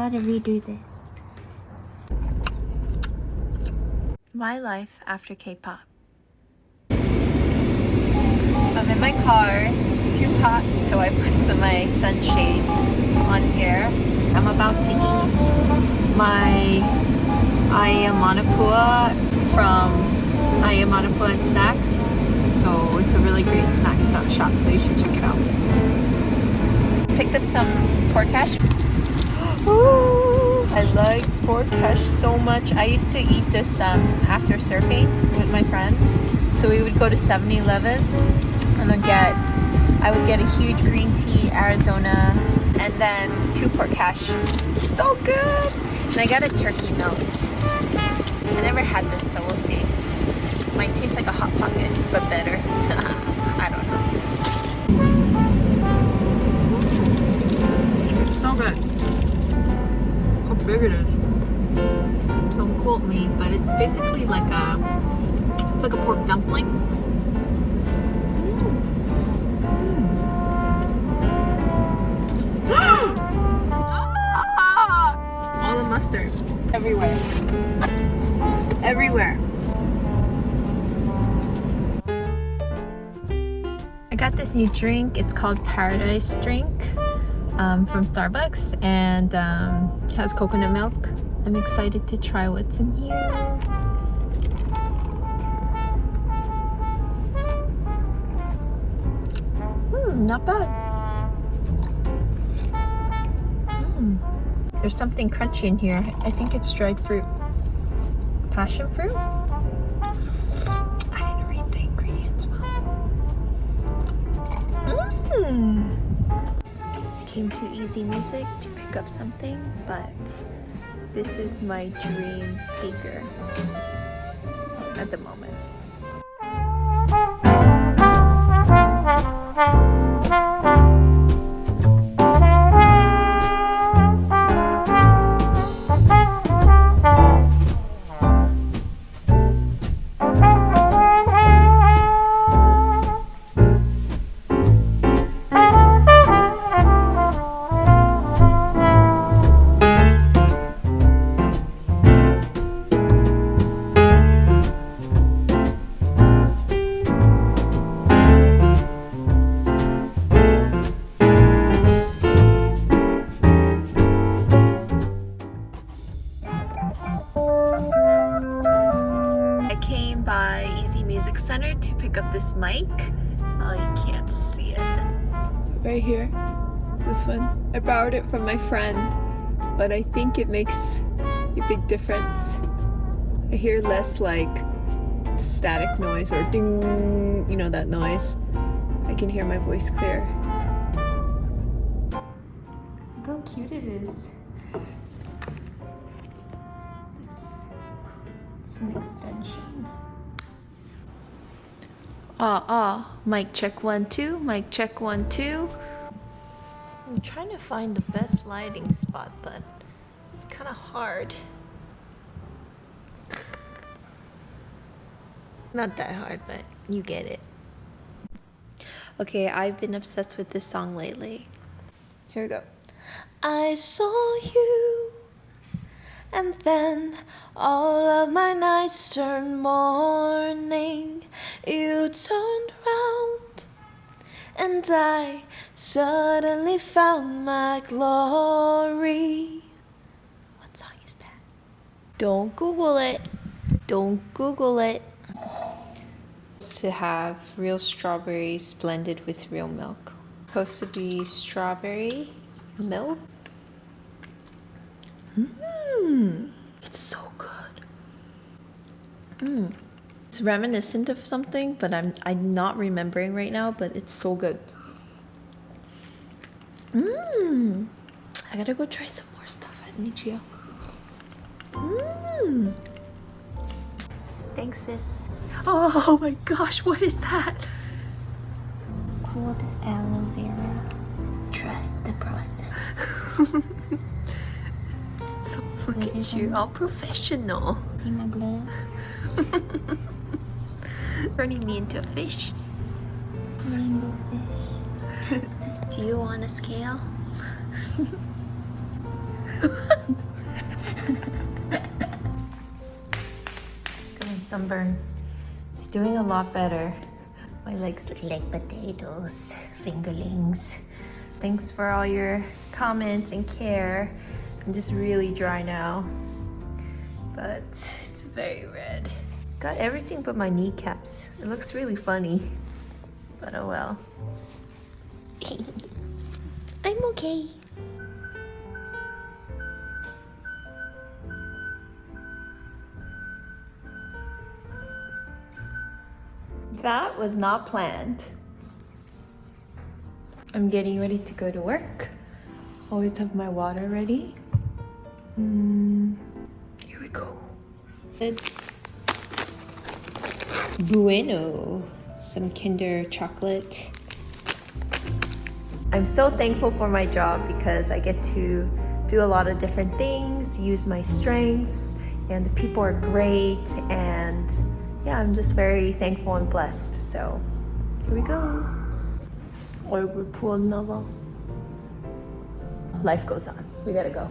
gotta redo this. My life after K-pop. I'm in my car. It's too hot, so I put my sunshade on here. I'm about to eat my Ayamanapua from Ayamanapua and Snacks. So it's a really great snack shop, so you should check it out. Picked up some pork hash. Ooh, I like pork hash so much. I used to eat this um, after surfing with my friends. So we would go to 7-Eleven and then get, I would get a huge green tea, Arizona, and then two pork hash. So good! And I got a turkey melt. I never had this, so we'll see. Might taste like a Hot Pocket, but better. I don't know. Big. Don't quote me, but it's basically like a, it's like a pork dumpling. Mm. All the mustard everywhere. Just everywhere. I got this new drink. It's called Paradise Drink um, from Starbucks and um, has coconut milk. I'm excited to try what's in here. Hmm, not bad. Mm. There's something crunchy in here. I think it's dried fruit. Passion fruit? I didn't read the ingredients well. Mmm came to Easy Music to pick up something, but this is my dream speaker at the moment. To pick up this mic. Oh, you can't see it. Right here, this one. I borrowed it from my friend, but I think it makes a big difference. I hear less like static noise or ding, you know that noise. I can hear my voice clear. Look how cute it is. This, it's an extension. Ah, ah, mic check one, two, mic check one, two. I'm trying to find the best lighting spot, but it's kind of hard. Not that hard, but you get it. Okay, I've been obsessed with this song lately. Here we go. I saw you and then all of my nights turned morning. You turned round, and I suddenly found my glory. What song is that? Don't Google it. Don't Google it. To have real strawberries blended with real milk. Supposed to be strawberry milk. Hmm? Mmm, it's so good. Mmm. It's reminiscent of something, but I'm I'm not remembering right now, but it's so good. Mmm. I gotta go try some more stuff at Nichio. Mmm. Thanks, sis. Oh my gosh, what is that? Cooled aloe vera. Trust the process. Look at you, all professional. See my gloves? Turning me into a fish. Rainbow fish. Do you want a scale? Got my sunburn. It's doing a lot better. My legs look like potatoes, fingerlings. Thanks for all your comments and care. I'm just really dry now, but it's very red. Got everything but my kneecaps. It looks really funny, but oh well. I'm okay. That was not planned. I'm getting ready to go to work. Always have my water ready. Mm, here we go. Good. Bueno. Some Kinder chocolate. I'm so thankful for my job because I get to do a lot of different things, use my strengths, and the people are great and yeah, I'm just very thankful and blessed. So here we go. 얼굴 부었나 봐. Life goes on. We gotta go.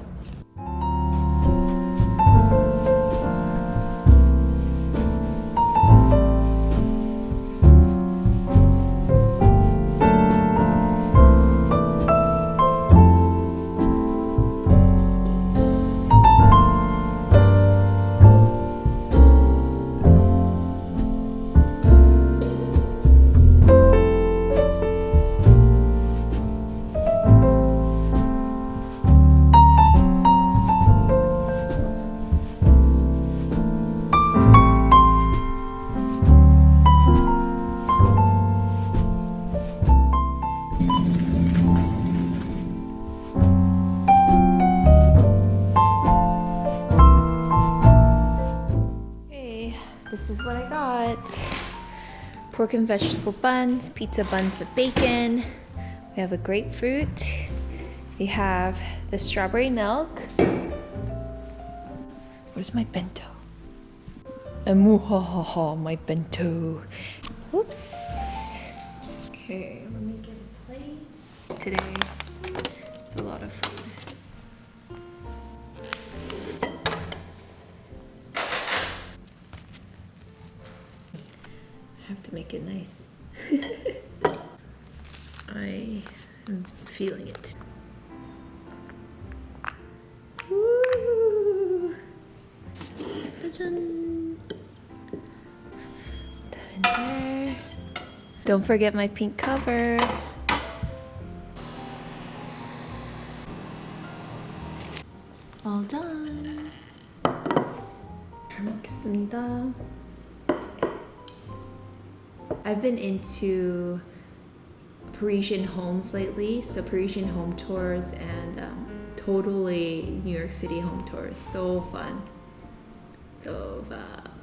Pork and vegetable buns, pizza buns with bacon. We have a grapefruit. We have the strawberry milk. Where's my bento? Amuhahaha, my bento. Whoops. Okay, let me get a plate. Today, it's a lot of food. make it nice. I am feeling it. Woo! Ta-da! That in there. Don't forget my pink cover. All done. 잘 먹겠습니다. I've been into Parisian homes lately, so Parisian home tours and um, totally New York City home tours. So fun. So fun.